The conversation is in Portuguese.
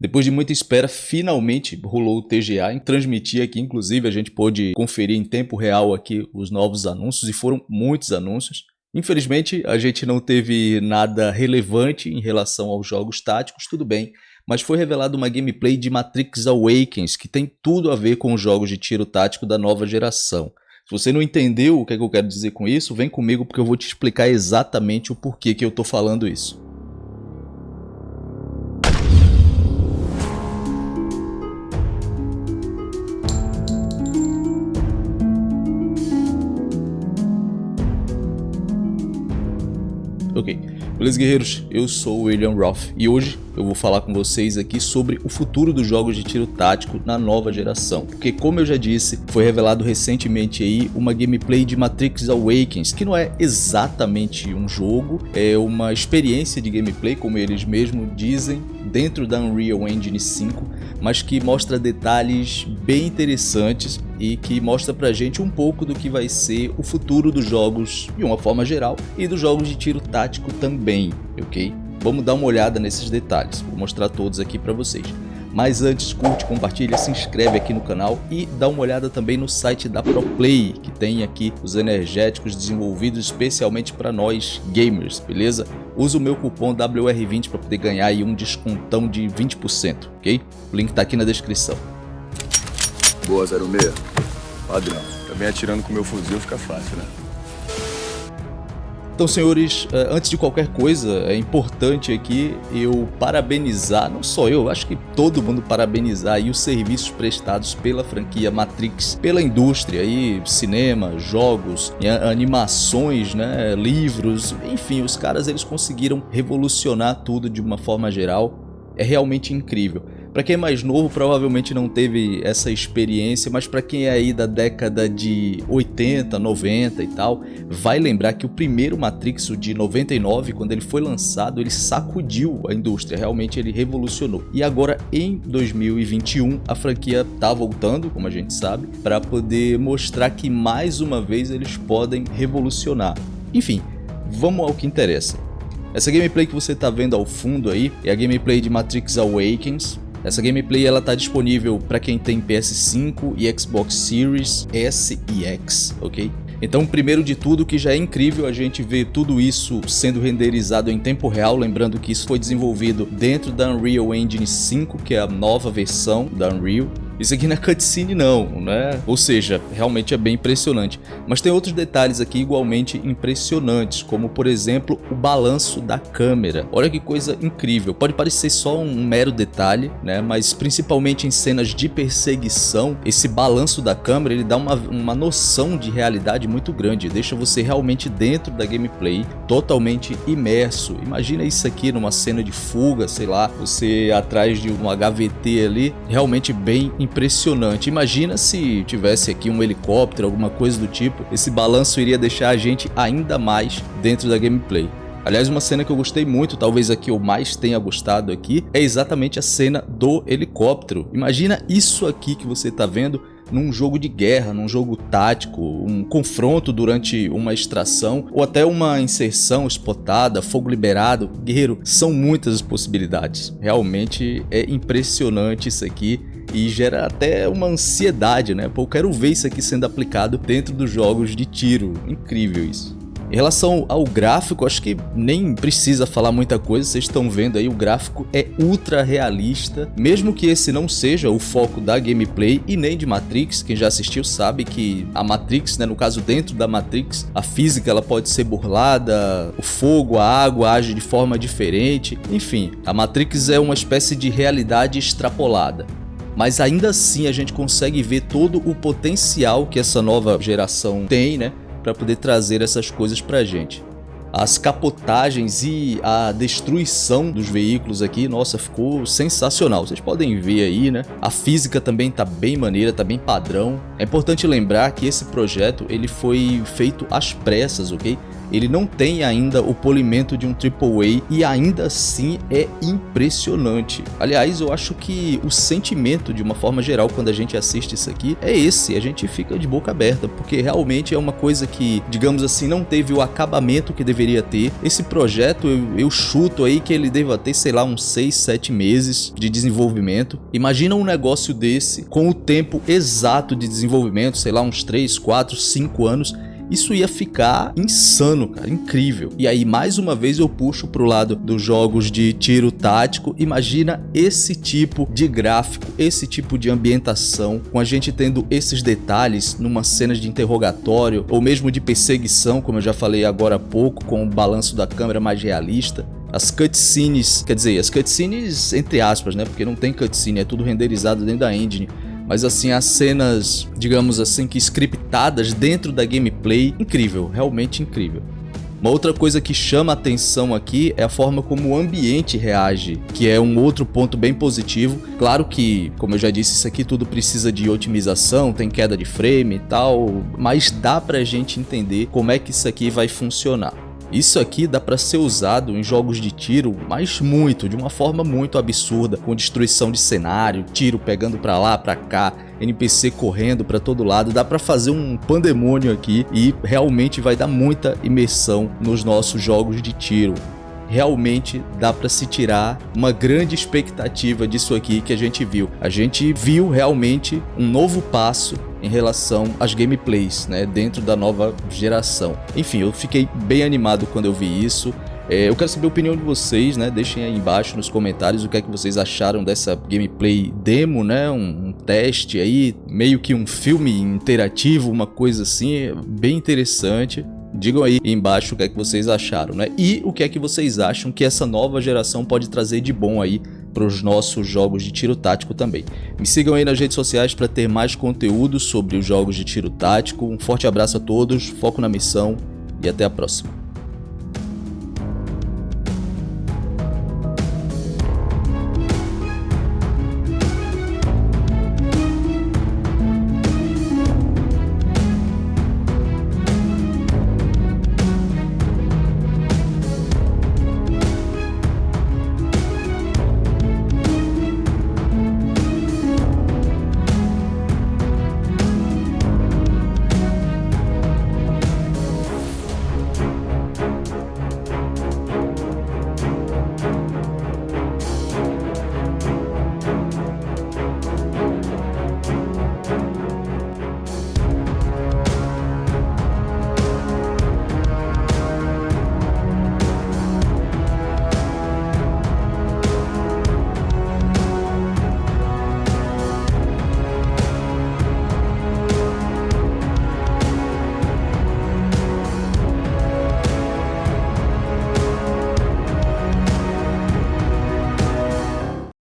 Depois de muita espera, finalmente rolou o TGA, em transmitir aqui, inclusive a gente pôde conferir em tempo real aqui os novos anúncios e foram muitos anúncios. Infelizmente a gente não teve nada relevante em relação aos jogos táticos, tudo bem, mas foi revelada uma gameplay de Matrix Awakens que tem tudo a ver com os jogos de tiro tático da nova geração. Se você não entendeu o que, é que eu quero dizer com isso, vem comigo porque eu vou te explicar exatamente o porquê que eu estou falando isso. Ok, beleza guerreiros? Eu sou o William Roth e hoje eu vou falar com vocês aqui sobre o futuro dos jogos de tiro tático na nova geração. Porque como eu já disse, foi revelado recentemente aí uma gameplay de Matrix Awakens, que não é exatamente um jogo, é uma experiência de gameplay, como eles mesmos dizem, dentro da Unreal Engine 5, mas que mostra detalhes bem interessantes e que mostra pra gente um pouco do que vai ser o futuro dos jogos de uma forma geral e dos jogos de tiro tático também, ok? Vamos dar uma olhada nesses detalhes, vou mostrar todos aqui pra vocês. Mas antes, curte, compartilha, se inscreve aqui no canal e dá uma olhada também no site da ProPlay, que tem aqui os energéticos desenvolvidos especialmente para nós gamers, beleza? Usa o meu cupom WR20 para poder ganhar aí um descontão de 20%, ok? O link está aqui na descrição. Boa, 06. Padrão. Também atirando com meu fuzil fica fácil, né? Então, senhores, eh, antes de qualquer coisa, é importante aqui eu parabenizar, não só eu, acho que todo mundo parabenizar aí os serviços prestados pela franquia Matrix, pela indústria aí, cinema, jogos, animações, né, livros, enfim, os caras eles conseguiram revolucionar tudo de uma forma geral. É realmente incrível. Para quem é mais novo, provavelmente não teve essa experiência, mas para quem é aí da década de 80, 90 e tal, vai lembrar que o primeiro Matrix, de 99, quando ele foi lançado, ele sacudiu a indústria, realmente ele revolucionou. E agora em 2021, a franquia tá voltando, como a gente sabe, para poder mostrar que mais uma vez eles podem revolucionar. Enfim, vamos ao que interessa. Essa gameplay que você está vendo ao fundo aí é a gameplay de Matrix Awakens, essa gameplay ela tá disponível para quem tem PS5 e Xbox Series S e X, ok? Então, primeiro de tudo, que já é incrível a gente ver tudo isso sendo renderizado em tempo real, lembrando que isso foi desenvolvido dentro da Unreal Engine 5, que é a nova versão da Unreal. Isso aqui não é cutscene não, né? Ou seja, realmente é bem impressionante. Mas tem outros detalhes aqui igualmente impressionantes, como por exemplo o balanço da câmera. Olha que coisa incrível. Pode parecer só um mero detalhe, né? Mas principalmente em cenas de perseguição, esse balanço da câmera ele dá uma, uma noção de realidade muito grande. Deixa você realmente dentro da gameplay, totalmente imerso. Imagina isso aqui numa cena de fuga, sei lá, você atrás de um HVT ali, realmente bem impressionante impressionante. Imagina se tivesse aqui um helicóptero, alguma coisa do tipo, esse balanço iria deixar a gente ainda mais dentro da gameplay. Aliás, uma cena que eu gostei muito, talvez a que eu mais tenha gostado aqui, é exatamente a cena do helicóptero. Imagina isso aqui que você está vendo num jogo de guerra, num jogo tático, um confronto durante uma extração ou até uma inserção spotada, fogo liberado. Guerreiro, são muitas as possibilidades. Realmente é impressionante isso aqui e gera até uma ansiedade, né? Pô, eu quero ver isso aqui sendo aplicado dentro dos jogos de tiro. Incrível isso. Em relação ao gráfico, acho que nem precisa falar muita coisa, vocês estão vendo aí, o gráfico é ultra realista, mesmo que esse não seja o foco da gameplay e nem de Matrix, quem já assistiu sabe que a Matrix, né, no caso dentro da Matrix, a física ela pode ser burlada, o fogo, a água age de forma diferente, enfim, a Matrix é uma espécie de realidade extrapolada mas ainda assim a gente consegue ver todo o potencial que essa nova geração tem, né, para poder trazer essas coisas pra gente. As capotagens e a destruição dos veículos aqui, nossa, ficou sensacional. Vocês podem ver aí, né? A física também tá bem maneira, tá bem padrão. É importante lembrar que esse projeto ele foi feito às pressas, ok? Ele não tem ainda o polimento de um AAA e ainda assim é impressionante. Aliás, eu acho que o sentimento de uma forma geral quando a gente assiste isso aqui é esse, a gente fica de boca aberta, porque realmente é uma coisa que, digamos assim, não teve o acabamento que deveria ter. Esse projeto, eu, eu chuto aí que ele deva ter, sei lá, uns 6, 7 meses de desenvolvimento. Imagina um negócio desse com o tempo exato de desenvolvimento, sei lá, uns 3, 4, 5 anos isso ia ficar insano, cara, incrível. E aí, mais uma vez, eu puxo pro lado dos jogos de tiro tático. Imagina esse tipo de gráfico, esse tipo de ambientação, com a gente tendo esses detalhes numa cena de interrogatório ou mesmo de perseguição, como eu já falei agora há pouco, com o balanço da câmera mais realista. As cutscenes, quer dizer, as cutscenes entre aspas, né? Porque não tem cutscene, é tudo renderizado dentro da engine mas assim, as cenas, digamos assim, que scriptadas dentro da gameplay, incrível, realmente incrível. Uma outra coisa que chama atenção aqui é a forma como o ambiente reage, que é um outro ponto bem positivo. Claro que, como eu já disse, isso aqui tudo precisa de otimização, tem queda de frame e tal, mas dá pra gente entender como é que isso aqui vai funcionar. Isso aqui dá para ser usado em jogos de tiro, mas muito, de uma forma muito absurda, com destruição de cenário, tiro pegando para lá, para cá, NPC correndo para todo lado, dá para fazer um pandemônio aqui e realmente vai dar muita imersão nos nossos jogos de tiro realmente dá para se tirar uma grande expectativa disso aqui que a gente viu. A gente viu realmente um novo passo em relação às gameplays, né, dentro da nova geração. Enfim, eu fiquei bem animado quando eu vi isso. É, eu quero saber a opinião de vocês, né? Deixem aí embaixo nos comentários o que é que vocês acharam dessa gameplay demo, né? Um, um teste aí, meio que um filme interativo, uma coisa assim, bem interessante. Digam aí embaixo o que é que vocês acharam, né? E o que é que vocês acham que essa nova geração pode trazer de bom aí para os nossos jogos de tiro tático também. Me sigam aí nas redes sociais para ter mais conteúdo sobre os jogos de tiro tático. Um forte abraço a todos, foco na missão e até a próxima.